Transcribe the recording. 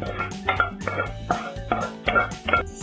どっちだ?